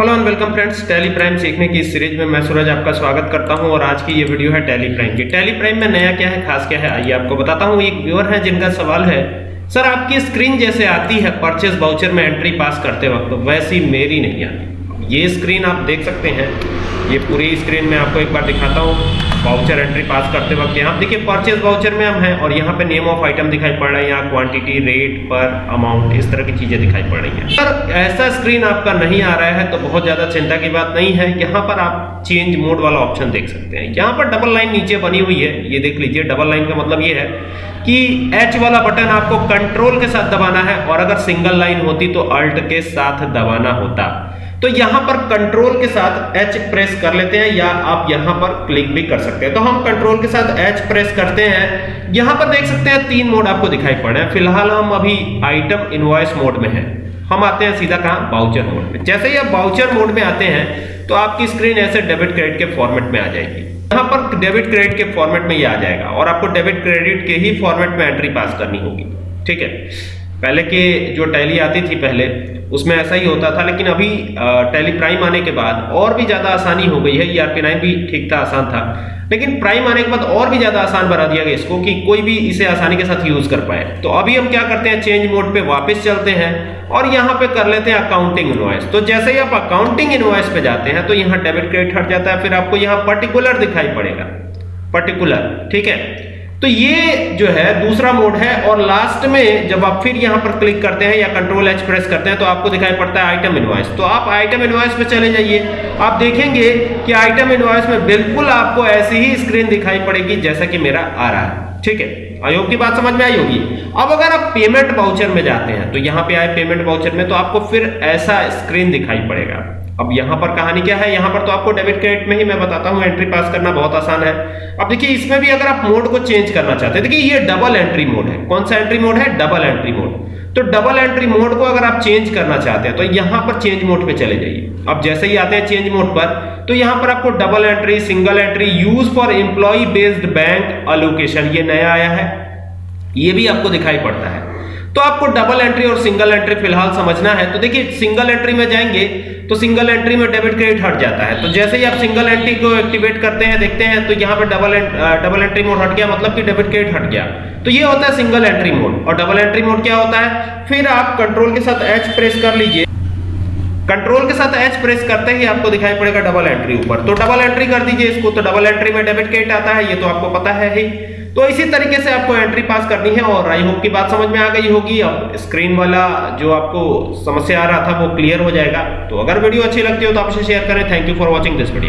Hello and welcome friends Tally Prime सीखने की इस सीरीज़ में मैं सूरज आपका स्वागत करता हूँ और आज की ये वीडियो है टैली प्राइम की। टैली प्राइम में नया क्या है, खास क्या है, आइए आपको बताता हूँ। एक व्यूअर है जिनका सवाल है, सर, आपकी स्क्रीन जैसे आती है परचेज बाउचर में एंट्री पास करते वक्त, वैसी मेरी नहीं आती। ये स्क्रीन आप देख सकते हैं। ये पूरी स्क्रीन में आपको एक बार दिखाता हूँ। वाउचर एंट्री पास करते वक्त यहाँ, देखिए परचेज वाउचर में हम हैं और यहाँ पे नेम ऑफ़ आइटम दिखाई पड़ रहा है, यहाँ क्वांटिटी रेट पर अमाउंट इस तरह की चीज़ें दिखाई पड़ रही हैं। अगर ऐसा स्क्रीन आपका नहीं आ रहा है तो बहुत ज़्यादा चिंता की बात नहीं है। यहाँ पर आप चेंज मोड वाला ऑप्शन देख सकते हैं। यहाँ पर डबल लाइन नीचे बनी हुई है, ये देख लीजिए डबल लाइन का मतलब ये है कि एच वाला बटन आपको कंट्रोल के साथ दबाना है और अगर सिंगल लाइन होती तो अल्ट के साथ दबाना होता। तो यहाँ पर कंट्रोल के साथ एच प्रेस कर लेते हैं, या आप यहाँ पर क्लिक भी कर सकते हैं। तो हम कंट्रोल के साथ एच प्रेस करते हैं। यहाँ पर देख सकते हैं, तीन मोड आपको दिखाई पड़ रहे हैं। फ़िलहाल हम अभी आइटम इनवॉइस मोड में हैं। हम आते हैं सीधा कहाँ? बाउचर मोड में। जैसे ही आप बाउचर मोड में आते हैं तो आपकी स्क्रीन ऐसे डेबिट क्रेडिट के फॉर्मेट में आ जाएगी। यहाँ पर डेबिट क्रेडिट के फॉर्मेट में ये आ जाएगा, और आपको डेबिट क्रेडिट के ही फॉर्मेट में एंट्री पास करनी होगी। ठीक है? पहले के जो टैली आती थी पहले, उसमें ऐसा ही होता था, लेकिन अभी टैली प्राइम आने के बाद और भी ज़्यादा आसानी हो गई है ईआरपी नाइन भी ठीक था, आसान था। लेकिन प्राइम आने के बाद और भी ज़्यादा आसान बना दिया गया इसको कि कोई भी इसे आसानी के साथ यूज़ कर पाए। तो अभी हम क्या करते हैं, चेंज मोड पे वापस चलते हैं और यहाँ पे कर लेते हैं अकाउंटिंग इनवॉइस तो जैसे ही आप अकाउंटिंग इनवॉइस पे जाते हैं तो यहाँ डेबिट क्रेडिट हट जाता है, फिर आपको यहाँ पर्टिकुलर दिखाई पड़ेगा। पर्टिकुलर ठीक है? तो ये जो है दूसरा मोड है और लास्ट में जब आप फिर यहाँ पर क्लिक करते हैं या कंट्रोल एच प्रेस करते हैं तो आपको दिखाई पड़ता है आइटम इनवॉइस तो आप आइटम इनवॉइस पे चले जाइए। आप देखेंगे कि आइटम इनवॉइस में बिल्कुल आपको ऐसी ही स्क्रीन दिखाई पड़ेगी जैसा कि मेरा आ रहा है। ठीक है? आयोग की बात समझ में आई होगी। अब अगर आप पेमेंट बाउचर में जाते हैं तो यहाँ पे आए पेमेंट बाउचर में तो आपको फिर ऐसा स्क्रीन दिखाई पड़ेगा। अब यहाँ पर कहानी क्या है? यहाँ पर तो आपको डेबिट क्रेडिट में ही मैं बताता हूँ एंट्री पास करना बहुत आसान है। अब देखिए, इसमें भी अगर आप मोड को चेंज करना चाहते हैं, देखिए, ये डबल एंट्री मोड है। कौन सा एंट्री मोड है? डबल एंट्री मोड तो डबल एंट्री मोड को अगर आप चेंज करना चाहते हैं तो यहाँ पर चेंज मोड पे चले जाइए। अब जैसे ही आते हैं चेंज मोड पर तो यहाँ पर आपको double entry single entry use for employee based bank allocation ये नया आया है। ये भी आपको दिखाई पड़ता है। तो आपको डबल एंट्री और सिंगल एंट्री फ़िलहाल समझना है। तो देखिए सिंगल एंट्री में जाएँगे तो सिंगल एंट्री में डेबिट क्रेडिट हट जाता है। तो जैसे ही आप सिंगल एंट्री को एक्टिवेट करते हैं, देखते हैं तो यहाँ पे डबल डबल एंट्री मोड हट गया मतलब कि डेबिट क्रेडिट हट गया। तो ये होता है सिंगल एंट्री मोड और डबल एंट्री मोड क्या होता है? फिर आप कंट्रोल के साथ एच प्रेस कर लीजिए। कंट्रोल के साथ एच प्रेस करते ही आपको दिखाई पड़ेगा डबल एंट्री ऊपर। तो डबल एंट्री कर दीजिए इसको। तो डबल एंट्री में डेबिट क्रेडिट आता है, ये तो आपको पता है ही। तो इसी तरीके से आपको एंट्री पास करनी है और आई होप की बात समझ में आ गई होगी। अब स्क्रीन वाला जो आपको समस्या आ रहा था वो क्लियर हो जाएगा। तो अगर वीडियो अच्छी लगती हो तो आपसे शेयर करें। Thank you for watching this video